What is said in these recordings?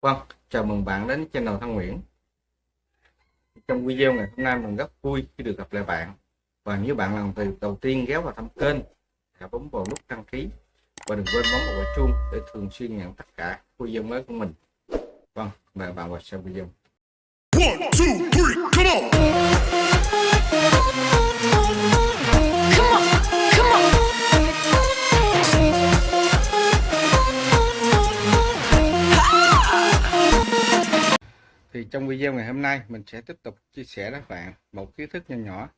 Vâng, chào mừng bạn đến channel Thăng Nguyễn. Trong video ngày hôm nay mình rất vui khi được gặp lại bạn. Và nếu bạn là lần đầu tiên ghé vào thăm kênh, hãy bấm vào nút đăng ký và đừng quên bấm vào quả chuông để thường xuyên nhận tất cả video mới của mình. Vâng, mời bạn vào xem video. One, two, three, come on! Trong video ngày hôm nay, mình sẽ tiếp tục chia sẻ với các bạn một kiến thức nhỏ nhỏ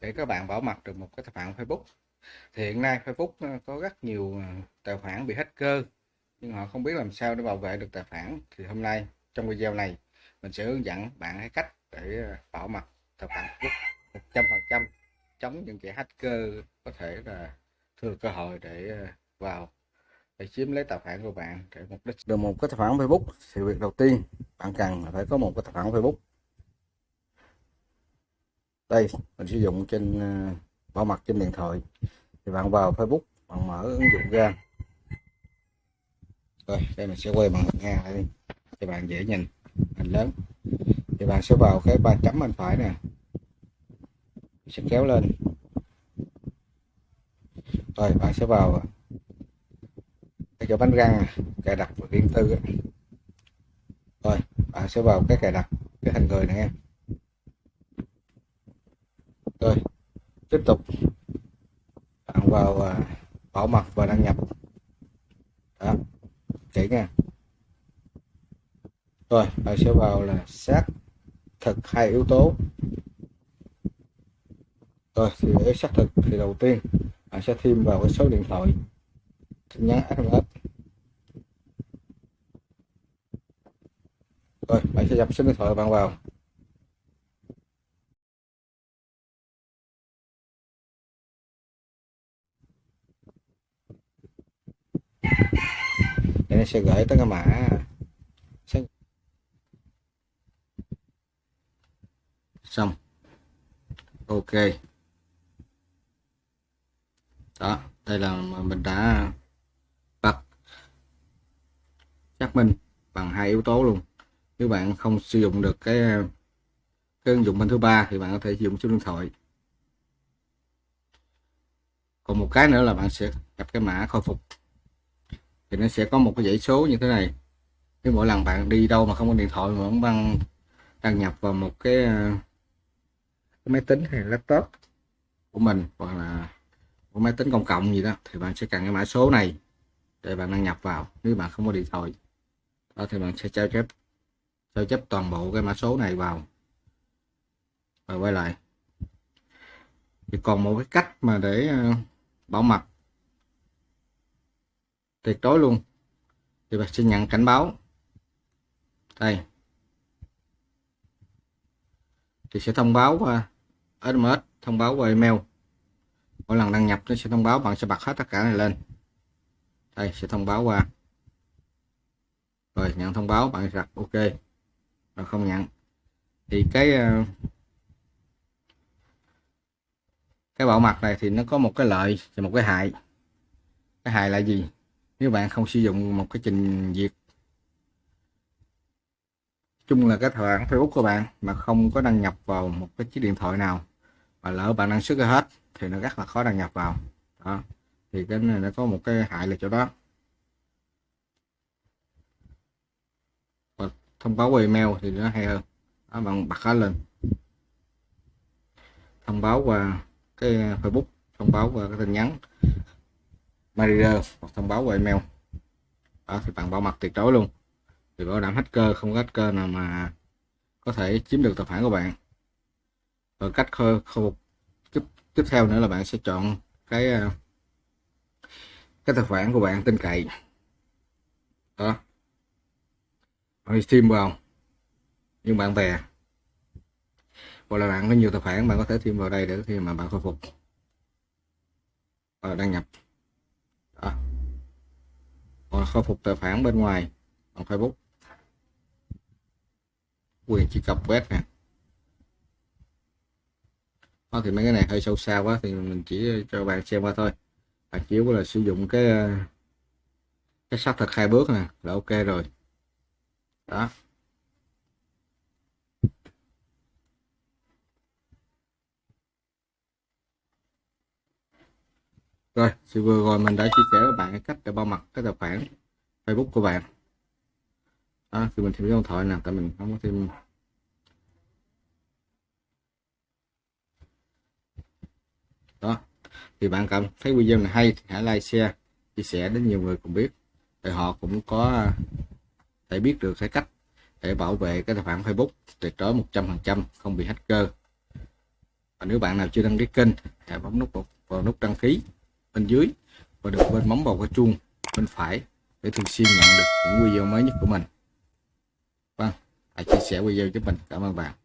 để các bạn bảo mật được một cái tài khoản Facebook. Thì hiện nay Facebook ờ, có rất nhiều ờ, tài khoản bị hacker, nhưng họ không biết làm sao để bảo vệ được tài khoản. Thì hôm nay, trong video này, mình sẽ hướng dẫn bạn cái cách để ờ, bảo mật tài khoản Facebook 100% chống những kẻ hacker có thể là thừa cơ hội để vào để chiếm lấy tài khoản của bạn để mục đích. Được một cái tài khoản Facebook thì việc đầu tiên bạn cần là phải có một cái tài khoản Facebook. Đây, mình sử dụng trên ờ, bảo mật trên điện thoại. Thì bạn vào Facebook, bạn mở ứng dụng ra. Rồi, đây mình sẽ quay bằng nghe lại đi bạn dễ nhìn hình lớn. Thì bạn sẽ vào cái ba chấm bên phải nè. Sẽ kéo lên. Rồi, bạn sẽ vào cho bánh răng cài đặt và điện tư rồi, bạn sẽ vào cái cài đặt cái hình người này em rồi, tiếp tục. Bạn vào à, bảo mật và đăng nhập. Đó, kỹ nha. Rồi, bạn sẽ vào là xác thực hai yếu tố. Rồi, thì để xác thực thì đầu tiên, bạn sẽ thêm vào cái số điện thoại. Tin nhắn SMS rồi, bạn sẽ nhập số điện thoại bạn vào. Để nó sẽ gửi tới cái mã. Xong. Ok. Đó, đây là mình đã bật xác minh bằng hai yếu tố luôn nếu bạn không sử dụng được cái cái ứng dụng bên thứ ba thì bạn có thể sử dụng số điện thoại. Còn một cái nữa là bạn sẽ nhập cái mã khôi phục. Thì nó sẽ có một cái dãy số như thế này. Nếu mỗi lần bạn đi đâu mà không có điện thoại mà vẫn đăng đăng nhập vào một cái, cái máy tính hay laptop của mình hoặc là một máy tính công cộng gì đó thì bạn sẽ cần cái mã số này để bạn đăng nhập vào. Nếu bạn không có điện thoại đó thì bạn sẽ trao chép sao chép toàn bộ cái mã số này vào? Và quay lại. Thì còn một cái cách mà để ờ, bảo mật. Tuyệt đối luôn. Thì bạn sẽ nhận cảnh báo. Đây. Thì sẽ thông báo qua SMS thông báo qua email. Mỗi lần đăng nhập nó sẽ thông báo, bạn sẽ bật hết tất cả này lên. Đây, sẽ thông báo qua. Rồi, nhận thông báo, bạn đặt ok và không nhận. Thì cái ờ, cái bảo mật này thì nó có một cái lợi và một cái hại. Cái hại là gì? Nếu bạn không sử dụng một cái trình duyệt chung là cái tài khoản Facebook của bạn mà không có đăng nhập vào một cái chiếc điện thoại nào và lỡ bạn đăng xuất ra hết thì nó rất là khó đăng nhập vào. Đó. Thì cái này nó có một cái hại là chỗ đó và thông báo qua email thì nó hay hơn. Đó, bạn bật nó lên. Thông báo qua cái ờ, Facebook thông báo qua cái tin nhắn. Messenger hoặc thông báo qua email. Đó thì bạn bảo mật tuyệt đối luôn. Thì bảo đảm hacker không có hacker nào mà có thể chiếm được tài khoản của bạn. Và cách khôi phục tiếp, tiếp theo nữa là bạn sẽ chọn cái ờ, cái tài khoản của bạn tin cậy. Đó bạn thêm vào nhưng bạn bè. Hoặc là bạn có nhiều tài khoản, bạn có thể thêm vào đây để khi mà bạn khôi phục. Và đăng nhập. À. hoặc khôi phục tài khoản bên ngoài, bằng Facebook. Quyền truy cập web nè. Đó, thì mấy cái này hơi sâu xa quá, thì mình chỉ cho bạn xem qua thôi. Bạn chỉ là sử dụng cái ờ, cái xác thực hai bước nè, là ok rồi đó. Rồi thì vừa rồi mình đã chia sẻ với bạn cách để bao mật cái tài khoản Facebook của bạn. Đó, thì mình thêm cái điện thoại nè tại mình không có thêm. Đó thì bạn cảm thấy video này hay thì hãy like share chia sẻ đến nhiều người cùng biết. Để họ cũng có để biết được cái cách để bảo vệ cái tài khoản Facebook tuyệt đối 100% không bị hacker. Và nếu bạn nào chưa đăng ký kênh hãy bấm nút vào nút đăng ký bên dưới và được bên bấm vào cái chuông bên phải để thường xuyên nhận được những video mới nhất của mình. Vâng hãy chia sẻ video giúp mình. Cảm ơn bạn.